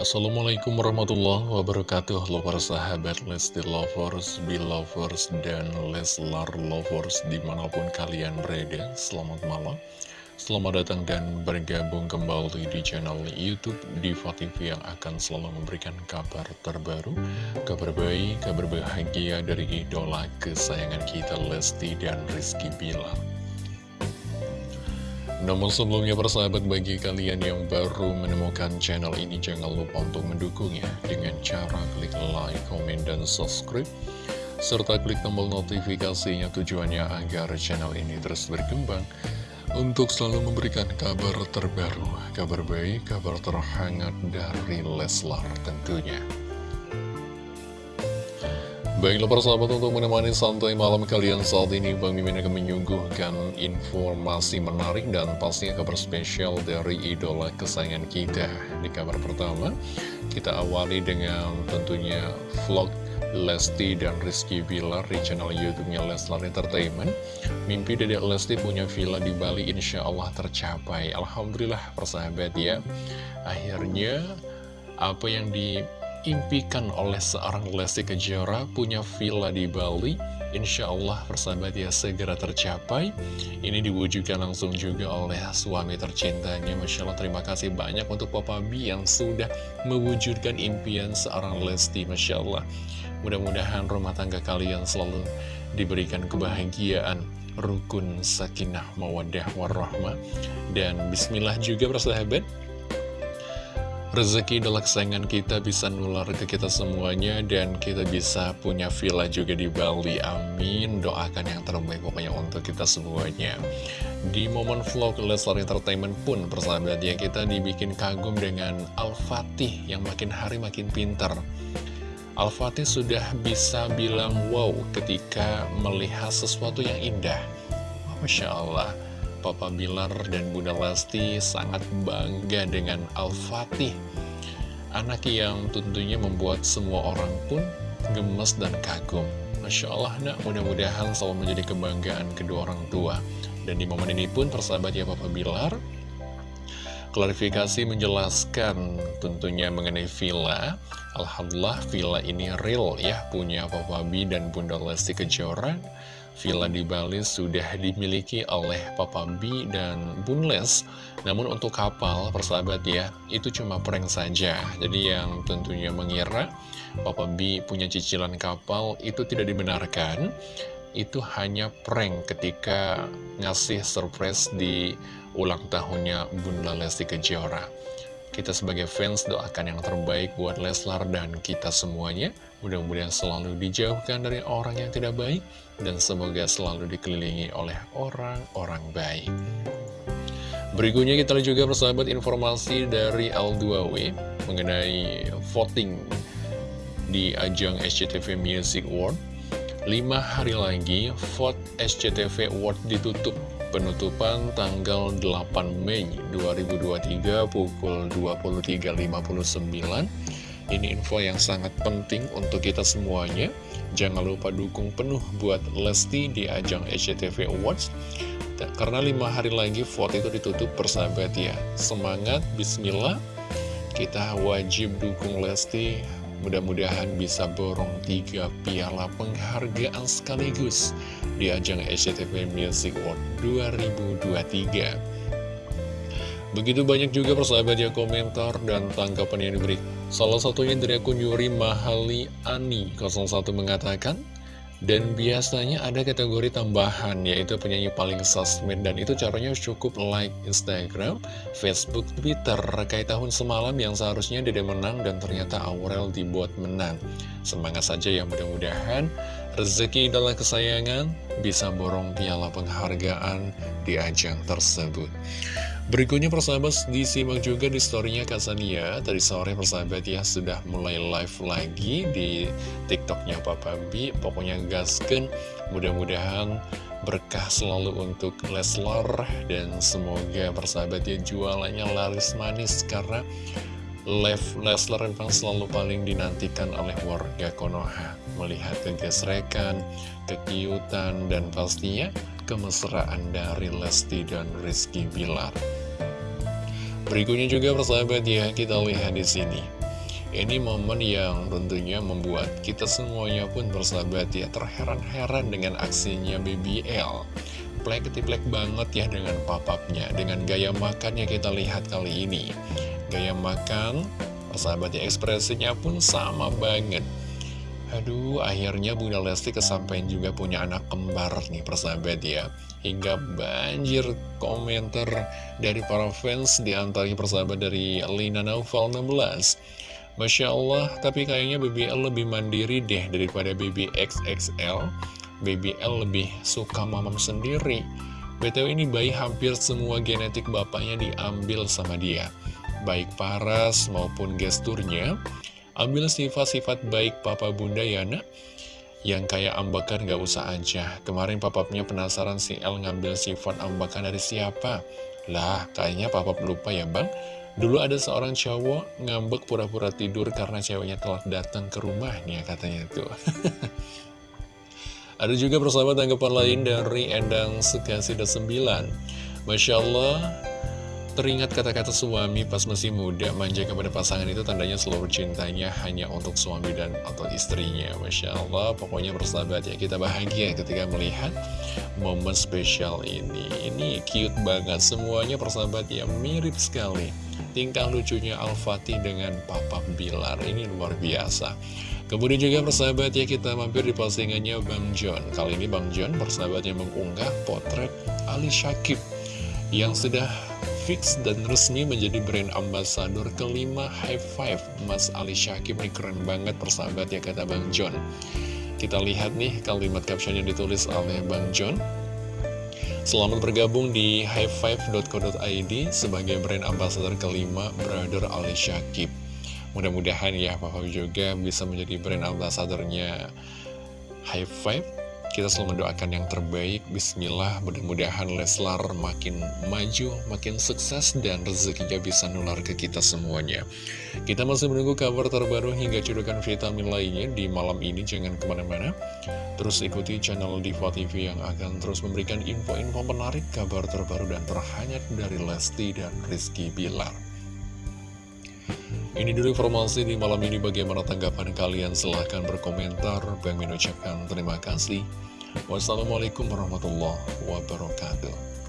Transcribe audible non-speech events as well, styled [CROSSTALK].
Assalamualaikum warahmatullahi wabarakatuh. Halo para sahabat Lesti Lovers, Belovers, dan Leslar Lovers di mana pun kalian berada. Selamat malam. Selamat datang dan bergabung kembali di channel Youtube Diva TV yang akan selalu memberikan kabar terbaru Kabar baik, kabar bahagia dari idola kesayangan kita Lesti dan Rizky Bilar namun sebelumnya persahabat bagi kalian yang baru menemukan channel ini jangan lupa untuk mendukungnya dengan cara klik like, komen, dan subscribe serta klik tombol notifikasinya tujuannya agar channel ini terus berkembang untuk selalu memberikan kabar terbaru, kabar baik, kabar terhangat dari Leslar tentunya. Baiklah persahabat untuk menemani santai malam kalian saat ini Bang Mimin akan menyuguhkan informasi menarik dan pastinya kabar spesial dari idola kesayangan kita. Di kabar pertama kita awali dengan tentunya vlog Lesti dan Rizky Bilar di channel youtube-nya Leslar Entertainment. Mimpi Dedek Lesti punya villa di Bali insya Allah tercapai. Alhamdulillah persahabat ya. Akhirnya apa yang di impikan oleh seorang Lesti Kejora punya villa di Bali. Insya Allah persahabat ya segera tercapai. Ini diwujudkan langsung juga oleh suami tercintanya. Masya Allah terima kasih banyak untuk Papa B yang sudah mewujudkan impian seorang Lesti Masya Allah. Mudah-mudahan rumah tangga kalian selalu diberikan kebahagiaan Rukun, sakinah, mawadah, warahmah. Dan bismillah juga persahabat Rezeki adalah kesayangan kita bisa nular ke kita semuanya dan kita bisa punya villa juga di Bali. Amin. Doakan yang terbaik pokoknya untuk kita semuanya. Di momen vlog Leslar Entertainment pun persahabat ya kita dibikin kagum dengan Al-Fatih yang makin hari makin pintar. Al-Fatih sudah bisa bilang wow ketika melihat sesuatu yang indah. Masya Allah. Papa Bilar dan Bunda Lesti sangat bangga dengan Al-Fatih. Anak yang tentunya membuat semua orang pun gemes dan kagum. Masya Allah nak. Mudah-mudahan selalu menjadi kebanggaan kedua orang tua. Dan di momen ini pun persahabat ya Papa Bilar Klarifikasi menjelaskan tentunya mengenai villa. Alhamdulillah villa ini real ya punya Papa B dan Bunda Lesti Kejora Villa di Bali sudah dimiliki oleh Papa B dan Bun Les Namun untuk kapal, persahabat ya, itu cuma prank saja. Jadi yang tentunya mengira Papa B punya cicilan kapal itu tidak dibenarkan. Itu hanya prank ketika ngasih surprise di ulang tahunnya Bunda Lesti Kejora kita sebagai fans doakan yang terbaik buat Leslar dan kita semuanya. Mudah-mudahan selalu dijauhkan dari orang yang tidak baik dan semoga selalu dikelilingi oleh orang-orang baik. Berikutnya kita lihat juga persahabat informasi dari L2W mengenai voting di ajang SCTV Music Award. 5 hari lagi vote SCTV Award ditutup Penutupan tanggal 8 Mei 2023 pukul 23.59 Ini info yang sangat penting untuk kita semuanya. Jangan lupa dukung penuh buat Lesti di ajang SCTV Awards. Karena lima hari lagi vote itu ditutup persahabat ya. Semangat, bismillah. Kita wajib dukung Lesti Mudah-mudahan bisa borong tiga piala penghargaan sekaligus di ajang SCTV Music Award 2023. Begitu banyak juga persahabat ya komentar dan tanggapan yang diberi. Salah satunya dari akun Yuri Mahali Ani 01 mengatakan, dan biasanya ada kategori tambahan yaitu penyanyi paling sosmed dan itu caranya cukup like Instagram, Facebook, Twitter kayak tahun semalam yang seharusnya tidak menang dan ternyata Aurel dibuat menang. Semangat saja ya mudah-mudahan rezeki adalah kesayangan bisa borong piala penghargaan di ajang tersebut. Berikutnya persahabat disimak juga di storynya Kasania Tadi sore persahabat ya sudah mulai live lagi di tiktoknya Papa B Pokoknya gasken mudah-mudahan berkah selalu untuk Leslar. Dan semoga persahabat ya jualannya laris manis Karena live Leslar memang selalu paling dinantikan oleh warga Konoha. Melihat kegesrekan, kekiutan, dan pastinya kemesraan dari Lesti dan Rizky Bilar Berikutnya juga persahabat ya, kita lihat di sini. Ini momen yang tentunya membuat kita semuanya pun bersahabat ya terheran-heran dengan aksinya BBL. Plek ketiplek banget ya dengan papapnya, dengan gaya makannya kita lihat kali ini. Gaya makan, persahabat ya ekspresinya pun sama banget. Aduh, akhirnya Bunda Lesti kesampaian juga punya anak kembar nih persahabat ya. Hingga banjir komentar dari para fans di antaranya persahabat dari Lina Naufal 16. Masya Allah, tapi kayaknya BBL lebih mandiri deh daripada BBXXL. BBL lebih suka mamam sendiri. BTW ini bayi hampir semua genetik bapaknya diambil sama dia. Baik paras maupun gesturnya. Ambil sifat-sifat baik papa bunda ya nak. Yang kayak ambakan gak usah aja. Kemarin papapnya penasaran si El ngambil sifat ambakan dari siapa. Lah, kayaknya papa lupa ya bang. Dulu ada seorang cowok ngambek pura-pura tidur karena ceweknya telah datang ke rumahnya katanya tuh. [LAUGHS] ada juga persahabat tanggapan lain dari Endang Sukasida 9. Masya Allah, Teringat kata-kata suami pas masih muda manja kepada pasangan itu tandanya seluruh cintanya hanya untuk suami dan atau istrinya. Masya Allah pokoknya bersahabat ya. Kita bahagia ketika melihat momen spesial ini. Ini cute banget semuanya persahabat ya. Mirip sekali Tingkah lucunya Al-Fatih dengan Papa Bilar. Ini luar biasa. Kemudian juga persahabat ya kita mampir di postingannya Bang John. Kali ini Bang John persahabat yang mengunggah potret Ali Syakib Yang sudah fix dan resmi menjadi brand ambassador kelima High Five. Mas Ali Syakib nih keren banget persahabat ya kata Bang John. Kita lihat nih kalimat caption yang ditulis oleh Bang John. Selamat bergabung di highfive.co.id sebagai brand ambassador kelima Brother Ali Syakib. Mudah-mudahan ya Papa juga bisa menjadi brand ambassadornya High Five kita selalu mendoakan yang terbaik, bismillah, mudah-mudahan Leslar makin maju, makin sukses, dan rezekinya bisa nular ke kita semuanya. Kita masih menunggu kabar terbaru hingga cudukan vitamin lainnya di malam ini, jangan ke mana-mana. Terus ikuti channel Diva TV yang akan terus memberikan info-info menarik, kabar terbaru dan terhangat dari Lesti dan Rizky Bilar. Ini dulu informasi di malam ini bagaimana tanggapan kalian silahkan berkomentar Bang ucapkan terima kasih Wassalamualaikum warahmatullahi wabarakatuh